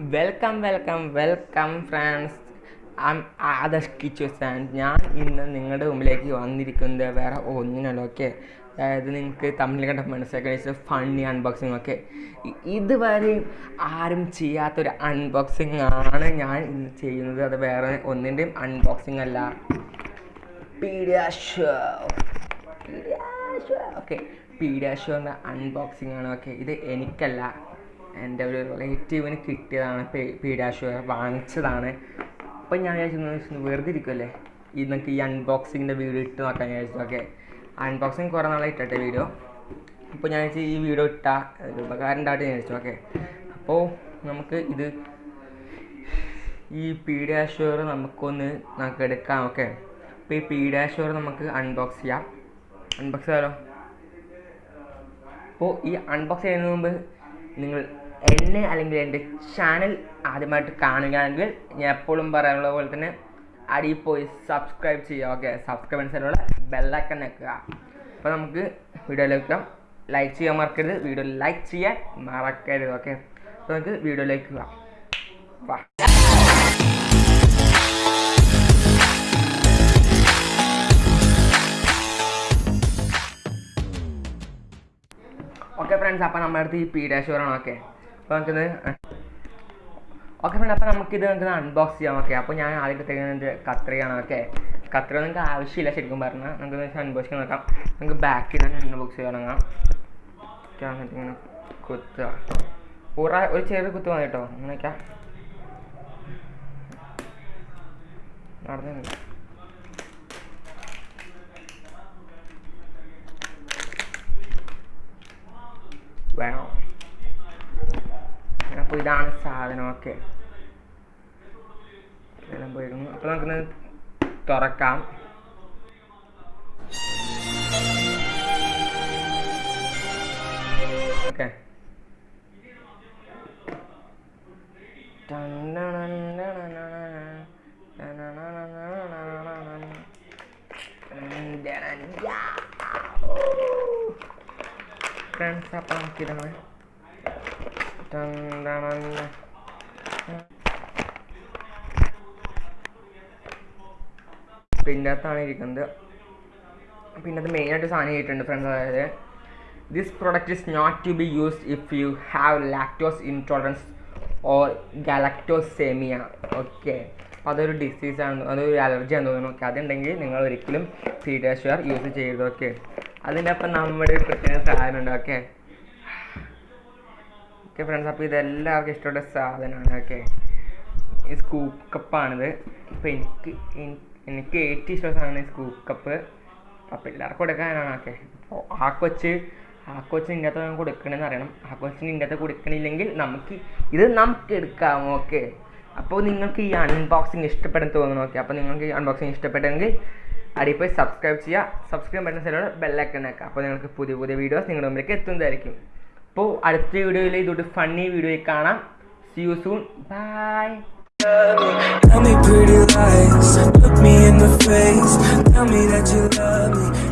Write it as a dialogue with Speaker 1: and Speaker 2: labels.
Speaker 1: Welcome welcome welcome friends I'm Adarsh Kichus and ഞാൻ ഇന്ന് നിങ്ങളുടെ മുമ്പിലേക്ക് വന്നിരിക്കുന്നത് വേറെ ഒന്നിനല്ല ഓക്കെ അതായത് നിങ്ങൾക്ക് തമ്മിൽ കണ്ട മനസ്സിലാക്കി ഫണ്ണി അൺബോക്സിങ് ഒക്കെ ഇതുവരെയും ആരും ചെയ്യാത്തൊരു അൺബോക്സിങ് ആണ് ഞാൻ ഇന്ന് ചെയ്യുന്നത്. അത് വേറെ ഒന്നിന്റെയും അൺബോക്സിങ് അല്ല. പീഡിയാഷോ ഓക്കെ പീഡിയാഷോന്റെ അൺബോക്സിംഗ് ആണ് ഓക്കെ ഇത് എനിക്കല്ല. എന്റെ ഒരു റിലേറ്റീവിന് കിട്ടിയതാണ് പീഡിയാഷോ വാങ്ങിച്ചതാണ്. അപ്പം ഞാൻ വിചാരിച്ചു വെറുതെ ഇരിക്കുമല്ലേ ഈ നമുക്ക് ഈ അൺബോക്സിങ്ങിന്റെ വീഡിയോ ഇട്ട് നോക്കാൻ വിചാരിച്ചു. ഓക്കെ അൺബോക്സിങ് കുറേ നാളെ ഇട്ടിട്ടെ വീഡിയോ അപ്പോൾ ഞാൻ വിചാരിച്ചു ഈ വീഡിയോ ഇട്ടാൽ ഒരു ഉപകാരം ഉണ്ടായിട്ട് ഞാൻ വിചാരിച്ചു. ഓക്കെ അപ്പോൾ നമുക്ക് ഇത് ഈ പീഡിയാഷോർ നമുക്കൊന്ന് നമുക്ക് എടുക്കാം. ഓക്കെ അപ്പോൾ ഈ പീഡിയാഷോർ നമുക്ക് അൺബോക്സ് ചെയ്യാം. അൺബോക്സ് ചെയ്യാമല്ലോ അപ്പോൾ ഈ അൺബോക്സ് ചെയ്യുന്നതിന് മുമ്പ് നിങ്ങൾ എന്നെ അല്ലെങ്കിൽ എന്റെ ചാനൽ ആദ്യമായിട്ട് കാണുകയാണെങ്കിൽ ഞാൻ എപ്പോഴും പറയാനുള്ള പോലെ തന്നെ അടിയിൽ പോയി സബ്സ്ക്രൈബ് ചെയ്യുക ഓക്കെ സബ്സ്ക്രൈബ് ചെയ്യാനുള്ള ബെല്ലൈക്കൺ വെക്കുക. അപ്പോൾ നമുക്ക് വീഡിയോയിലേക്ക് ലൈക്ക് ചെയ്യാൻ മറക്കരുത്. വീഡിയോ ലൈക്ക് ചെയ്യാൻ മറക്കരുത് ഓക്കെ അപ്പോൾ നമുക്ക് വീഡിയോയിലേക്ക് പോകാം. ഓക്കെ ഫ്രണ്ട്സ് അപ്പോൾ നമ്മുടെ അടുത്ത് ഈ പി ഡാഷോറാണ് ഓക്കെ അപ്പോൾ നമുക്കിത് ഓക്കെ ഫ്രണ്ട് അപ്പോൾ നമുക്കിത് നമുക്ക് അൺബോക്സ് ചെയ്യാം ഓക്കെ അപ്പോൾ ഞാൻ ആദ്യം എടുത്തേക്കുന്നത് കത്രികയാണ് ഓക്കെ കത്രിക നിങ്ങൾക്ക് ആവശ്യമില്ല ശരിക്കും പറഞ്ഞാൽ നമുക്ക് അൺബോക്സ് നോക്കാം. നമുക്ക് ബാക്കിൽ നിന്ന് അൺബോക്സ് ഓക്കെ എന്നിട്ട് ഇങ്ങനെ കുത്തുക. പൂറ ഒരു ചെറിയ കുത്ത് വന്നിട്ടോ അങ്ങനെയൊക്കെ നടന്നു വേണം അപ്പോൾ ഇതാണ് സാധനം ഓക്കെ എല്ലാം പോയിരുന്നു അപ്പോൾ നമുക്കിന്ന് തുറക്കാം ഓക്കെ ഫ്രണ്ട്സ് അപ്പം നമുക്കിതാണ് ടണ്ടണണ്ട. പിന്നെ അകത്താണ് ഇരിക്കുന്നത്. പിന്നെ അത് മെയിനായിട്ട് സാധനം ചെയ്തിട്ടുണ്ട് ഫ്രണ്ട്സ് അതായത് this product is not to be used if you have lactose intolerance or galactosemia okay അതൊരു ഡിസീസാണ് അതൊരു അലർജി ആണെന്ന് തോന്നുന്നു. ഓക്കെ അതുണ്ടെങ്കിൽ നിങ്ങൾ ഒരിക്കലും പീഡിയാഷുവർ യൂസ് ചെയ്യരുത്. ഓക്കെ അതിന്റെ അപ്പം നമ്മുടെ ഒരു പ്രത്യേക സാധനം ഉണ്ട് ഓക്കെ ഓക്കെ ഫ്രണ്ട്സ് അപ്പോൾ ഇതെല്ലാവർക്കും ഇഷ്ടപ്പെട്ട സാധനമാണ് ഓക്കെ ഈ സ്കൂപ്പ് കപ്പാണിത് അപ്പോൾ എനിക്ക് എനിക്ക് ഏറ്റവും ഇഷ്ടമുള്ള സാധനമാണ് ഈ സ്കൂപ്പ് കപ്പ് അപ്പോൾ എല്ലാവർക്കും കൊടുക്കാനാണ് ഓക്കെ അപ്പോൾ ആ കൊച്ച് ആ കൊച്ചിന് ഇതിന്റെ അകത്ത് കൊടുക്കണമെന്ന് അറിയണം. ആ കൊച്ചിന് ഇതിന്റെ അകത്ത് കൊടുക്കണില്ലെങ്കിൽ നമുക്ക് ഇത് നമുക്ക് എടുക്കാം ഓക്കെ അപ്പോൾ നിങ്ങൾക്ക് ഈ അൺബോക്സിങ് ഇഷ്ടപ്പെടുന്ന തോന്നുന്നു ഓക്കെ അപ്പോൾ നിങ്ങൾക്ക് ഈ അൺബോക്സിങ് ഇഷ്ടപ്പെട്ടെങ്കിൽ അടിയിൽ പോയി സബ്സ്ക്രൈബ് ചെയ്യുക സബ്സ്ക്രൈബ് ബട്ടൺ സൈഡിലൂടെ ബെല്ലൈക്കൺ ആക്കുക അപ്പോൾ നിങ്ങൾക്ക് പുതിയ പുതിയ വീഡിയോസ് നിങ്ങളുടെ മുമ്പിലേക്ക് എത്തുന്നതായിരിക്കും. അപ്പോൾ അടുത്ത വീഡിയോയിൽ ഇതൊരു ഫണ്ണി വീഡിയോയിൽ കാണാം. See you soon bye
Speaker 2: Tell me pretty lies, look me in the face. Tell me that you love me.